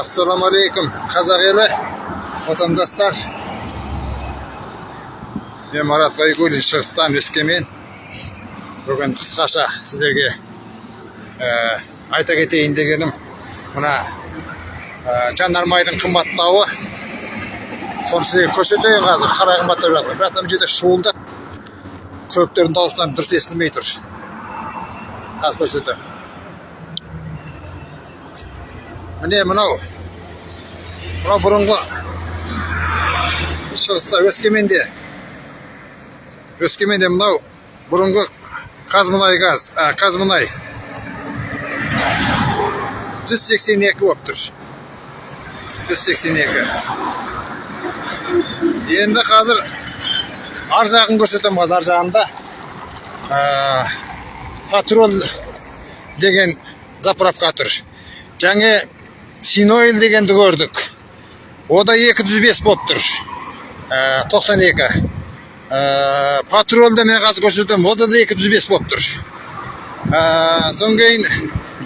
ассалаумағалейкум қазақ елі отандастар мен марат байгулин шығыстан өскемен бүгін қысқаша сіздерге айта кетейін дегенім мына ә, жанармайдың қымбаттауы соны сіздерге көрсетейін қазір қалай қымбаттап жатыр бірақ мына жерде шуылдап көліктердің дауысынан дұрыс естілмей тұр қазір көрсетемін міне мынау мынау бұрынғы шығыста өскеменде өскеменде мынау бұрынғы қазмұнайгаз а, қазмұнай жүз сексен екі болып тұр жүз сексен екі енді қазір ар жағын көрсетемін қазір ар жағында ә, патруль деген заправка тұр жаңа синойл дегенді көрдік о да 205 болып тұр ә, 92 ә, патрульді мен қазір көрсетемін о да 205 болып тұр ә, содан кейін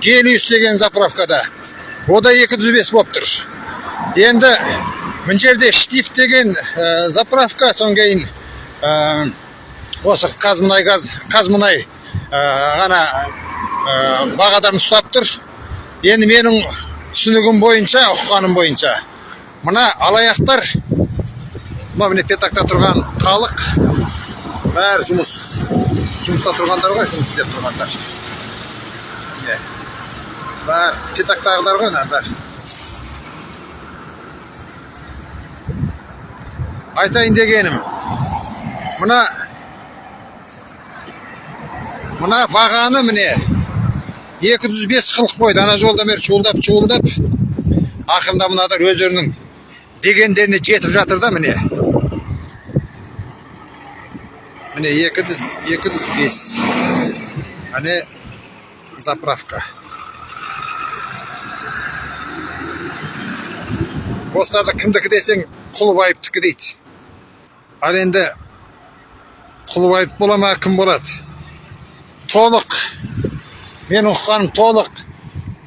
гелиус деген заправкада о да 205 болып тұр енді мына жерде штиф деген ә, заправка содан кейін ә, осы қазмұнайгаз қазмұнай ғана бағадан ұстап тұр енді менің түсінігім бойынша ұққаным бойынша. Мына алаяқтар мына міне петакта тұрған халық бәрі жұмыс жұмыста тұрғандар ғой жұмыс істеп тұрғандар. Міне бәрі петактағыдар ғой мына бәрі. Айтайын дегенім мына мына бағаны міне екі жүз бес қылық қойды. Ана жолдан бері шуылдап шуылдап ақырында мынадар өздерінің дегендеріне жетіп жатыр да міне. Міне екі жүз екі бес. Міне заправка. Осыларды кімдікі десең құлыбаевтікі дейді. Ал енді құлыбаев бола ма кім болады? Толық менің ұққаным толық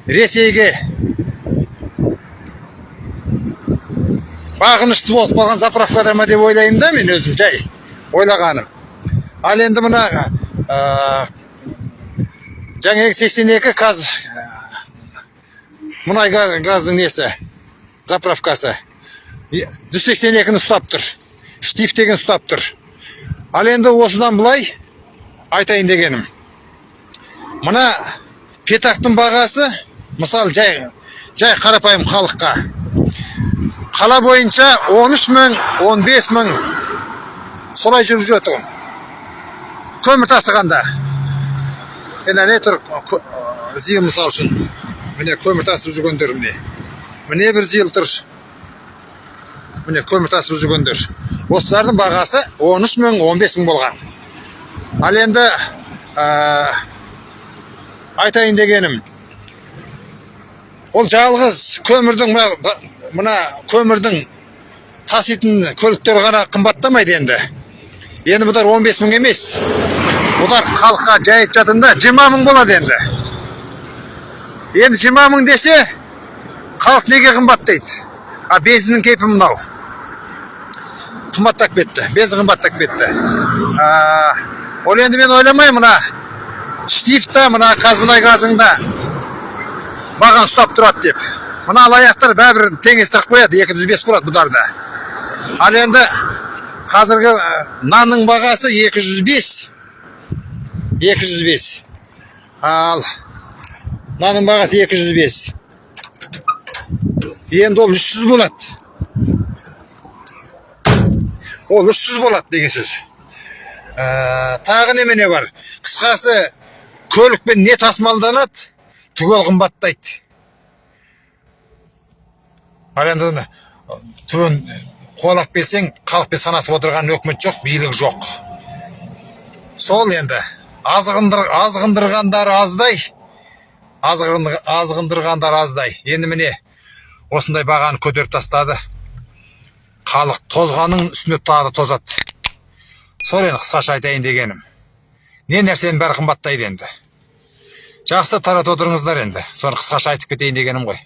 ресейге. Бағынышты болып қалған заправкада ма деп ойлаймын да мен өзім жай ойлағаным. Ал енді мына ә, жаңағы сексен екі каз мұнай газдың несі заправкасы. Жүз сексен екіні ұстап тұр штиф деген ұстап тұр. Ал енді осыдан былай айтайын дегенім. Мына петактың бағасы мысалы жай жай қарапайым халыққа. Қала бойынша 13 мың 15 мың солай жүріп жатыр. Көмір тасығанда. Енді не тұр зил мысалы үшін. Міне көмір тасып жүргендер міне. Міне бір зил тұр. Міне көмір тасып жүргендер. Осылардың бағасы 13 мың 15 мың болған. Ал енді айтайын дегенім ол жалғыз көмірдің мына, көмірдің таситын көліктер ғана қымбаттамайды енді. Енді бұлар 15 мың емес. Бұлар халыққа жайып жатында 20 мың болады енді. Енді 20 мың десе халық неге қымбаттайды? А бензиннің кейпі мынау? Қымбаттап кетті бензин қымбаттап кетті. Ол енді мен ойламаймын мына штифта мына қазмұнайгазында маған ұстап тұрады деп. Мына алаяқтар бәрібір теңестіріп қояды екі жүз бес болады бұларда. Ал енді қазіргі нанның бағасы 205 205 ал нанның бағасы 205 енді ол 300 болады. Ол 300 болады деген сөз. Ә, тағы немене бар? Қысқасы көлікпен не тасымалданады? Түгел қымбаттайды. Ал енді түбін қуалап келсең халықпен санасып отырған өкімет жоқ билік жоқ. Сол енді азғындыр, азғындырғандар аздай азғындырғандар аздай. Енді міне осындай бағаны көтеріп тастады. Халық тозғанның үстіне тағы да тозады. Сол енді қысқаша айтайын дегенім. Не нәрсенің бәрі қымбаттайды енді жақсы таратып отырыңыздар енді соны қысқаша айтып кетейін дегенім ғой.